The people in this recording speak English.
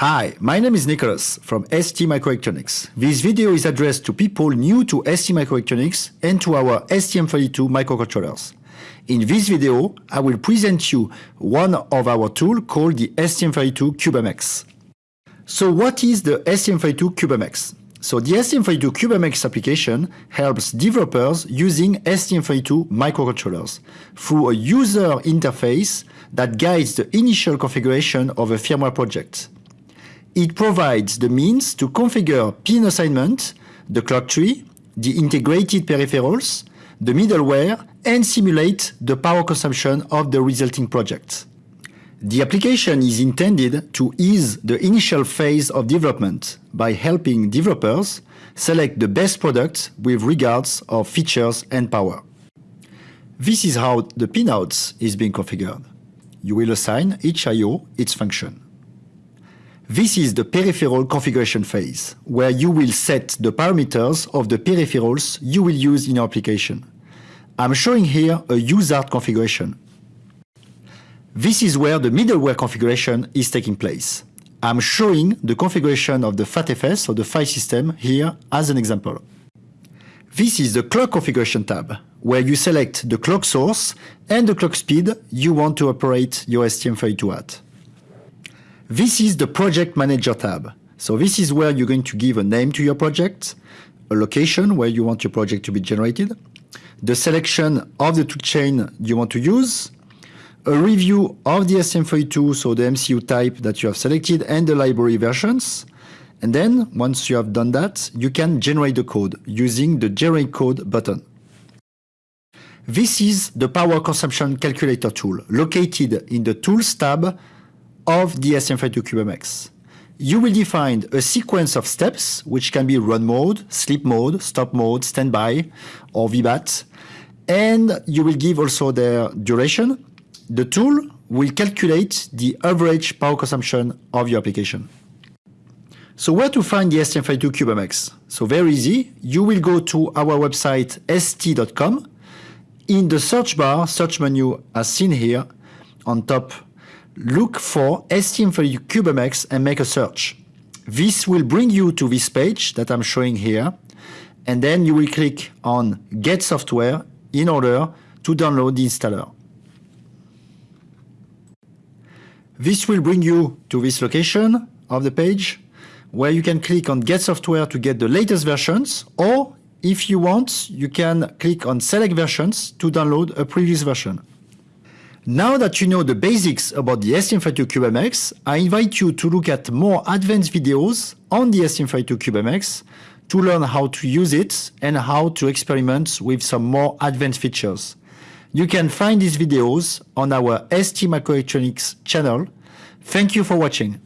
Hi, my name is Nicholas from ST Microelectronics. This video is addressed to people new to ST Microelectronics and to our STM32 microcontrollers. In this video, I will present you one of our tools called the STM32 CubeMX. So what is the STM32 CubeMX? So the STM32 CubeMX application helps developers using STM32 microcontrollers through a user interface that guides the initial configuration of a firmware project. It provides the means to configure pin assignment, the clock tree, the integrated peripherals, the middleware, and simulate the power consumption of the resulting project. The application is intended to ease the initial phase of development by helping developers select the best product with regards of features and power. This is how the pinouts is being configured. You will assign each I.O. its function. This is the peripheral configuration phase, where you will set the parameters of the peripherals you will use in your application. I'm showing here a USART configuration. This is where the middleware configuration is taking place. I'm showing the configuration of the FATFS or the file system here as an example. This is the clock configuration tab, where you select the clock source and the clock speed you want to operate your STM32 at. This is the Project Manager tab. So this is where you're going to give a name to your project, a location where you want your project to be generated, the selection of the toolchain you want to use, a review of the STM32, so the MCU type that you have selected and the library versions. And then once you have done that, you can generate the code using the generate code button. This is the power consumption calculator tool located in the tools tab of the STM32 CubeMX. You will define a sequence of steps, which can be run mode, sleep mode, stop mode, standby, or VBAT, and you will give also their duration. The tool will calculate the average power consumption of your application. So where to find the STM32 CubeMX? So very easy. You will go to our website st.com. In the search bar, search menu as seen here, on top look for STM32 CubeMX and make a search. This will bring you to this page that I'm showing here, and then you will click on Get Software in order to download the installer. This will bring you to this location of the page where you can click on Get Software to get the latest versions or if you want, you can click on Select Versions to download a previous version. Now that you know the basics about the STM32 CubeMX, I invite you to look at more advanced videos on the STM32 CubeMX to learn how to use it and how to experiment with some more advanced features. You can find these videos on our ST Microelectronics channel. Thank you for watching.